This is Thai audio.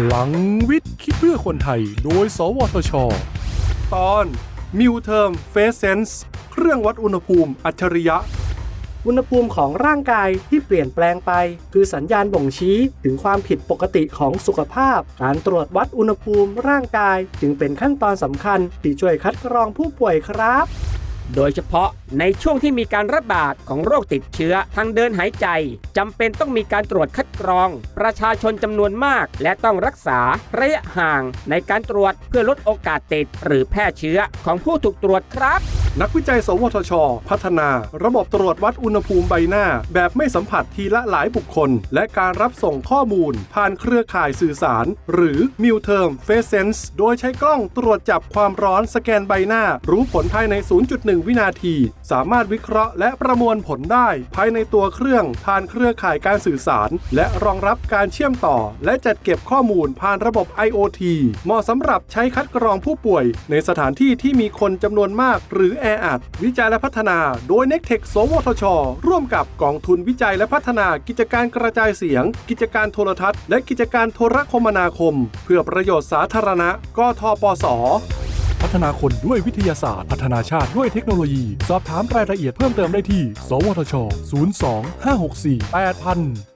พลังวิทย์ คิดเพื่อคนไทย โดย สวทช ตอน MuTherm FaceSense เครื่องวัดอุณหภูมิอัจฉริยะ อุณหภูมิของร่างกายที่เปลี่ยนแปลงไป คือสัญญาณบ่งชี้ถึงความผิดปกติของสุขภาพ การตรวจวัดอุณหภูมิร่างกายจึงเป็นขั้นตอนสำคัญที่ช่วยคัดกรองผู้ป่วยครับ โดยเฉพาะในช่วงที่มีการระบาดของโรคติดเชื้อทางเดินหายใจจำเป็นต้องมีการตรวจคัดกรอง ประชาชนจำนวนมาก และต้องรักษาระยะห่างในการตรวจเพื่อลดโอกาสติด หรือแพร่เชื้อของผู้ถูกตรวจครับนักวิจัย สวทช พัฒนา ระบบตรวจวัดอุณหภูมิใบหน้า แบบไม่สัมผัสทีละหลายบุคคล และการรับส่งข้อมูล ผ่านเครือข่ายสื่อสาร หรือ m u t e r m Face Sense โดยใช้กล้องตรวจจับความร้อนสแกนใบหน้า รู้ผลภายใน 0.1วินาที สามารถวิเคราะห์และประมวลผลได้ ภายในตัวเครื่องผ่านเครือข่ายการสื่อสาร และรองรับการเชื่อมต่อ และจัดเก็บข้อมูลผ่านระบบ IoT เหมาะสำหรับใช้คัดกรองผู้ป่วย ในสถานที่ที่มีคนจำนวนมาก หรือแออัด วิจัยและพัฒนาโดย n e c t e c h สวทช ร่วมกับกองทุนวิจัยและพัฒนากิจการกระจายเสียง กิจการโทรทัศน์ และกิจการโทรคมนาคม เพื่อประโยชน์สาธารณะกทปส พัฒนาคนด้วยวิทยาศาสตร์ พัฒนาชาติด้วยเทคโนโลยี สอบถามรายละเอียดเพิ่มเติมได้ที่ สวทช 02 564 8000